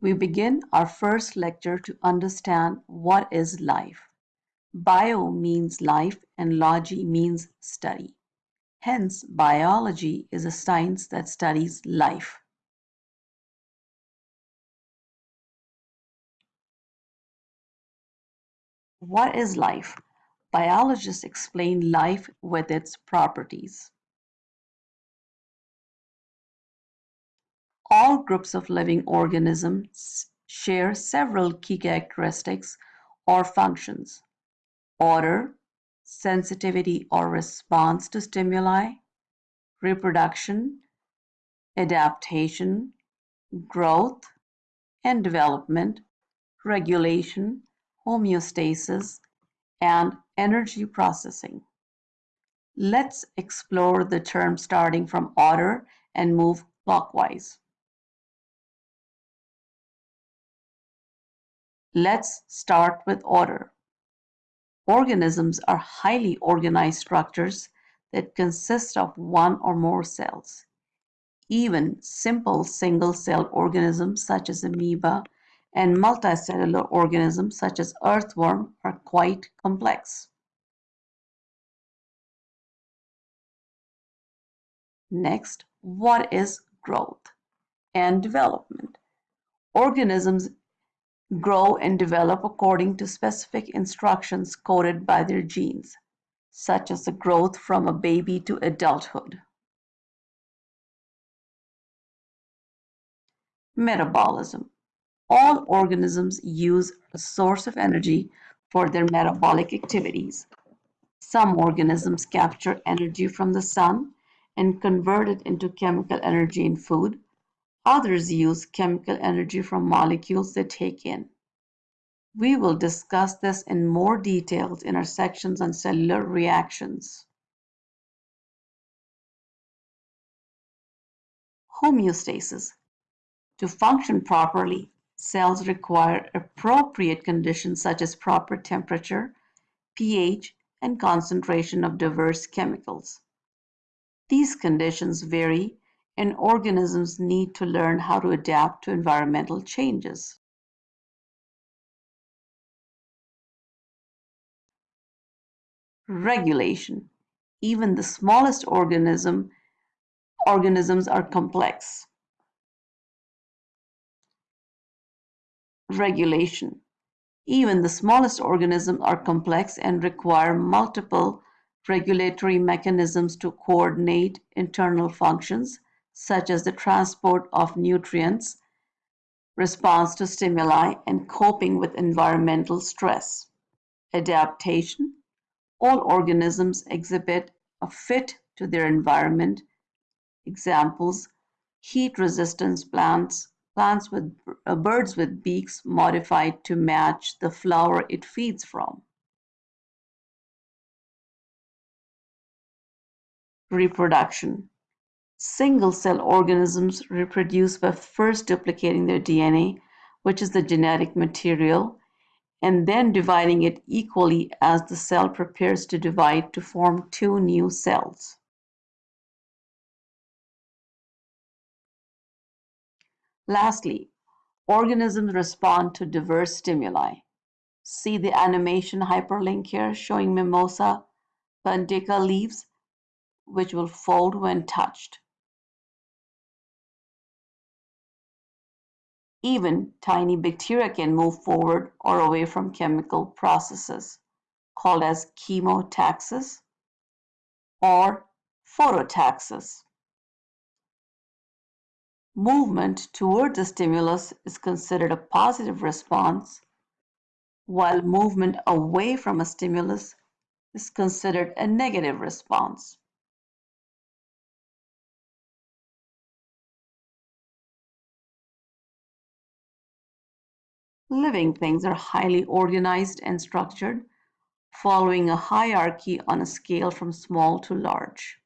We begin our first lecture to understand what is life. Bio means life and logy means study. Hence, biology is a science that studies life. What is life? Biologists explain life with its properties. All groups of living organisms share several key characteristics or functions. Order, sensitivity or response to stimuli, reproduction, adaptation, growth and development, regulation, homeostasis, and energy processing. Let's explore the term starting from order and move clockwise. Let's start with order. Organisms are highly organized structures that consist of one or more cells. Even simple single-celled organisms such as amoeba and multicellular organisms such as earthworm are quite complex. Next, what is growth and development? Organisms grow and develop according to specific instructions coded by their genes, such as the growth from a baby to adulthood. Metabolism. All organisms use a source of energy for their metabolic activities. Some organisms capture energy from the sun and convert it into chemical energy in food, Others use chemical energy from molecules they take in. We will discuss this in more details in our sections on cellular reactions. Homeostasis. To function properly, cells require appropriate conditions such as proper temperature, pH, and concentration of diverse chemicals. These conditions vary and organisms need to learn how to adapt to environmental changes. Regulation. Even the smallest organism, organisms are complex. Regulation. Even the smallest organisms are complex and require multiple regulatory mechanisms to coordinate internal functions such as the transport of nutrients, response to stimuli, and coping with environmental stress. Adaptation. All organisms exhibit a fit to their environment. Examples, heat resistance plants, plants with uh, birds with beaks modified to match the flower it feeds from. Reproduction. Single-cell organisms reproduce by first duplicating their DNA, which is the genetic material, and then dividing it equally as the cell prepares to divide to form two new cells. Lastly, organisms respond to diverse stimuli. See the animation hyperlink here showing Mimosa pudica leaves, which will fold when touched. Even tiny bacteria can move forward or away from chemical processes, called as chemotaxis or phototaxis. Movement toward the stimulus is considered a positive response, while movement away from a stimulus is considered a negative response. Living things are highly organized and structured, following a hierarchy on a scale from small to large.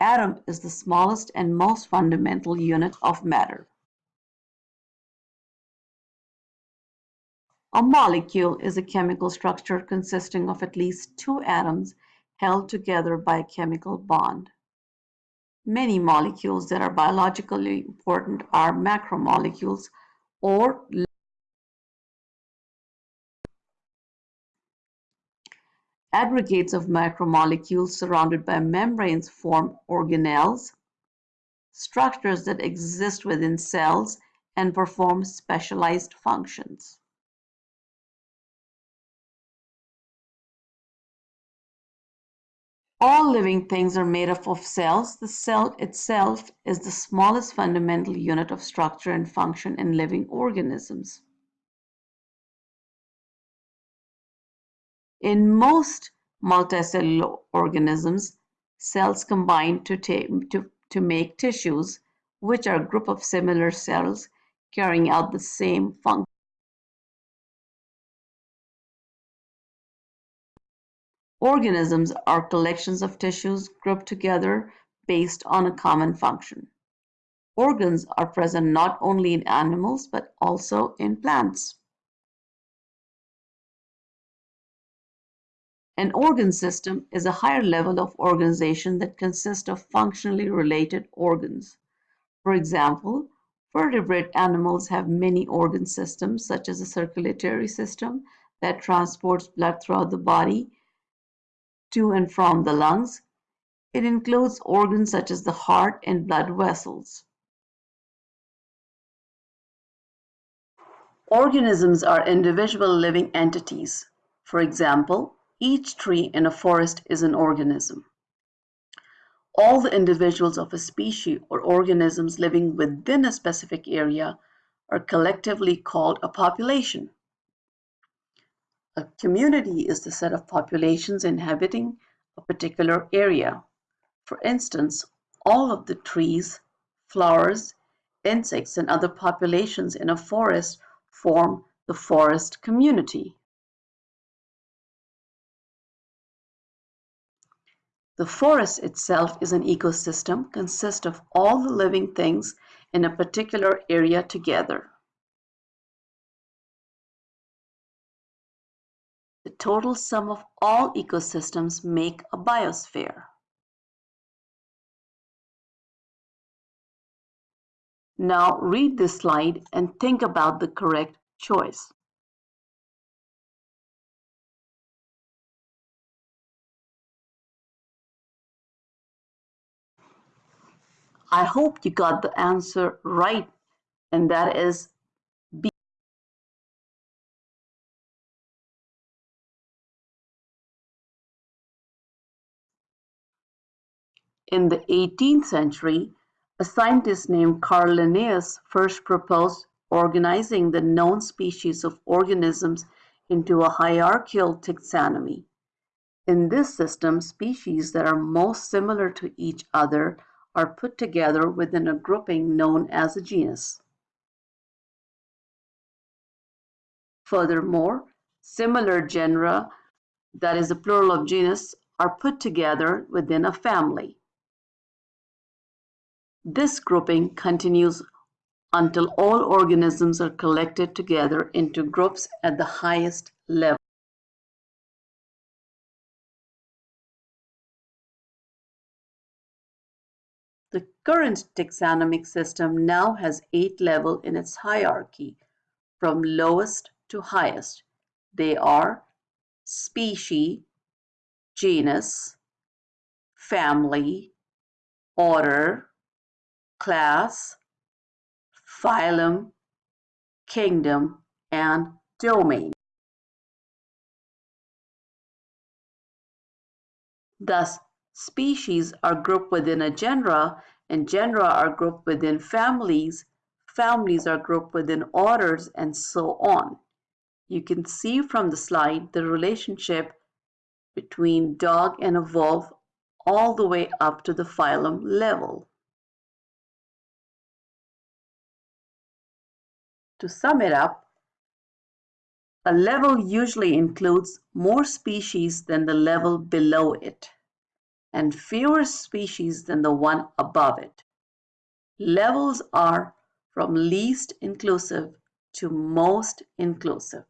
Atom is the smallest and most fundamental unit of matter. A molecule is a chemical structure consisting of at least two atoms held together by a chemical bond. Many molecules that are biologically important are macromolecules or aggregates of macromolecules surrounded by membranes form organelles, structures that exist within cells and perform specialized functions. All living things are made up of cells. The cell itself is the smallest fundamental unit of structure and function in living organisms. In most multicellular organisms, cells combine to, to, to make tissues, which are a group of similar cells carrying out the same function. Organisms are collections of tissues grouped together based on a common function. Organs are present not only in animals but also in plants. An organ system is a higher level of organization that consists of functionally related organs. For example, vertebrate animals have many organ systems such as a circulatory system that transports blood throughout the body to and from the lungs. It includes organs such as the heart and blood vessels. Organisms are individual living entities. For example, each tree in a forest is an organism. All the individuals of a species or organisms living within a specific area are collectively called a population. A community is the set of populations inhabiting a particular area. For instance, all of the trees, flowers, insects, and other populations in a forest form the forest community. The forest itself is an ecosystem, consists of all the living things in a particular area together. The total sum of all ecosystems make a biosphere. Now read this slide and think about the correct choice. I hope you got the answer right, and that is B. In the eighteenth century, a scientist named Carl Linnaeus first proposed organizing the known species of organisms into a hierarchical taxonomy. In this system, species that are most similar to each other are put together within a grouping known as a genus. Furthermore, similar genera, that is the plural of genus, are put together within a family. This grouping continues until all organisms are collected together into groups at the highest level. The current taxonomic system now has eight levels in its hierarchy, from lowest to highest. They are species, genus, family, order, class, phylum, kingdom, and domain. Thus, species are grouped within a genera, and genera are grouped within families, families are grouped within orders, and so on. You can see from the slide the relationship between dog and a wolf all the way up to the phylum level. To sum it up, a level usually includes more species than the level below it and fewer species than the one above it. Levels are from least inclusive to most inclusive.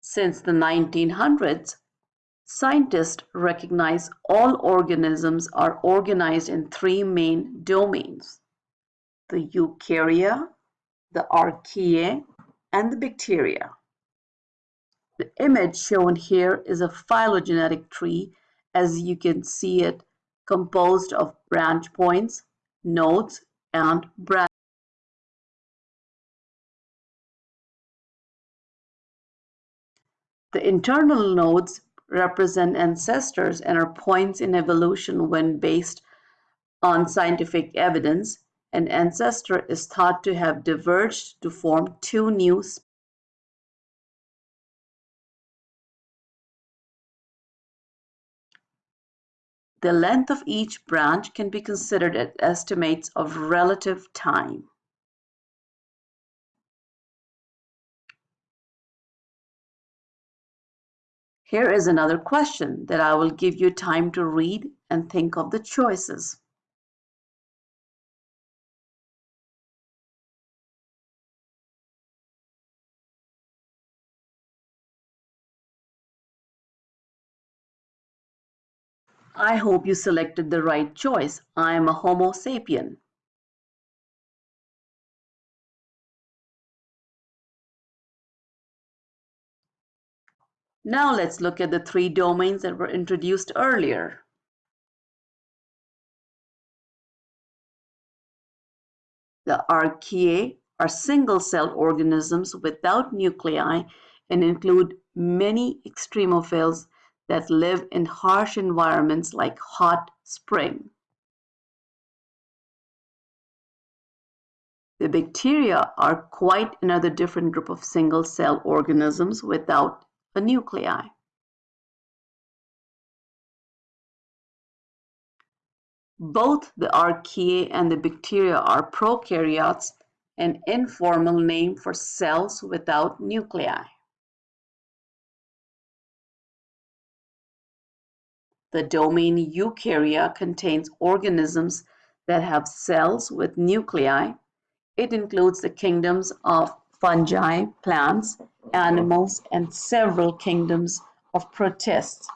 Since the 1900s, Scientists recognize all organisms are organized in three main domains the eukarya, the archaea, and the bacteria. The image shown here is a phylogenetic tree as you can see it composed of branch points, nodes, and branches. The internal nodes represent ancestors and are points in evolution when based on scientific evidence. An ancestor is thought to have diverged to form two new species. The length of each branch can be considered as estimates of relative time. Here is another question that I will give you time to read and think of the choices. I hope you selected the right choice. I am a Homo sapien. Now let's look at the three domains that were introduced earlier. The archaea are single-celled organisms without nuclei and include many extremophiles that live in harsh environments like hot spring. The bacteria are quite another different group of single-cell organisms without a nuclei. Both the archaea and the bacteria are prokaryotes, an informal name for cells without nuclei. The domain eukarya contains organisms that have cells with nuclei. It includes the kingdoms of fungi, plants, animals, and several kingdoms of protists.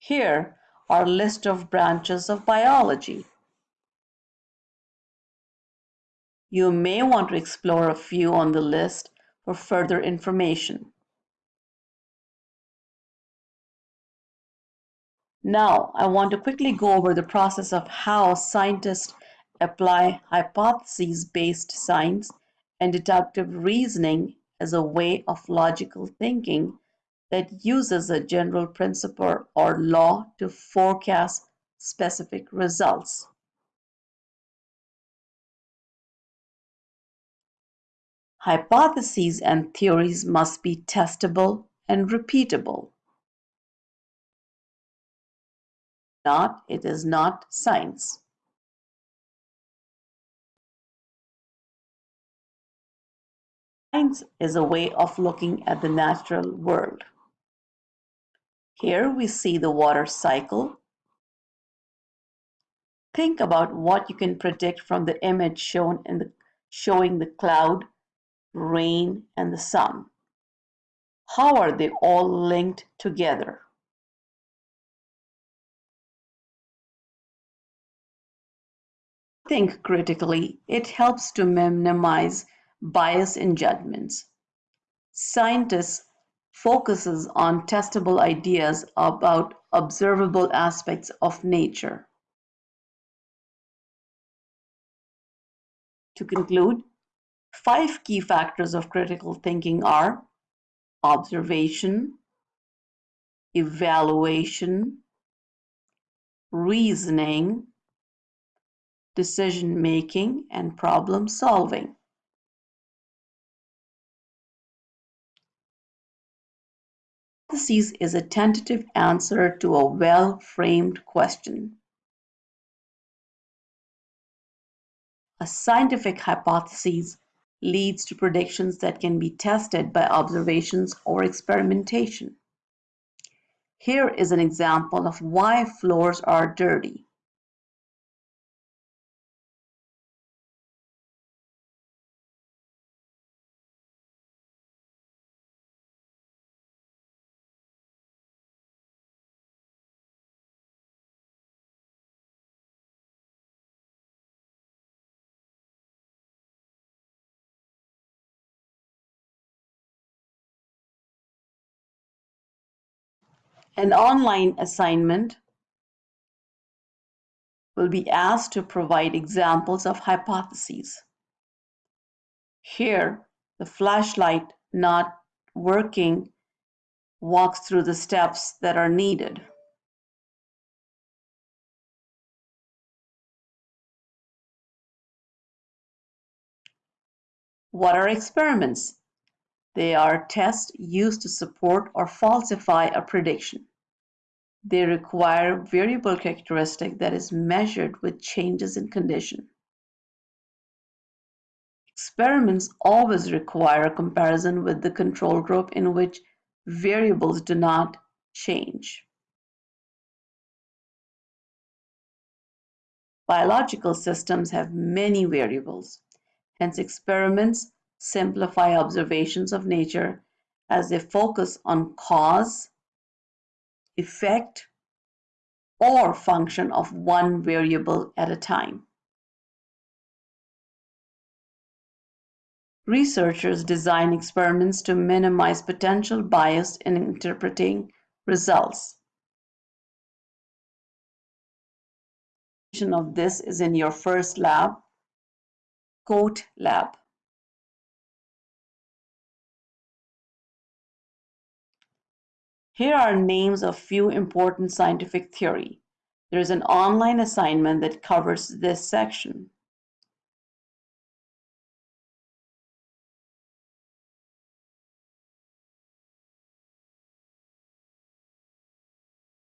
Here are a list of branches of biology. You may want to explore a few on the list for further information. Now, I want to quickly go over the process of how scientists apply hypotheses-based science and deductive reasoning as a way of logical thinking that uses a general principle or law to forecast specific results. Hypotheses and theories must be testable and repeatable. Not, it is not science. Science is a way of looking at the natural world. Here we see the water cycle. Think about what you can predict from the image shown in the showing the cloud, rain, and the sun. How are they all linked together? Think critically, it helps to minimize bias in judgments. Scientists focuses on testable ideas about observable aspects of nature. To conclude, five key factors of critical thinking are observation, evaluation, reasoning, decision making, and problem solving. Hypothesis is a tentative answer to a well-framed question. A scientific hypothesis leads to predictions that can be tested by observations or experimentation. Here is an example of why floors are dirty. An online assignment will be asked to provide examples of hypotheses. Here, the flashlight not working walks through the steps that are needed. What are experiments? They are tests used to support or falsify a prediction. They require variable characteristic that is measured with changes in condition. Experiments always require a comparison with the control group in which variables do not change. Biological systems have many variables. Hence, experiments simplify observations of nature as they focus on cause, effect, or function of one variable at a time. Researchers design experiments to minimize potential bias in interpreting results. of this is in your first lab, COAT lab. Here are names of few important scientific theory. There is an online assignment that covers this section.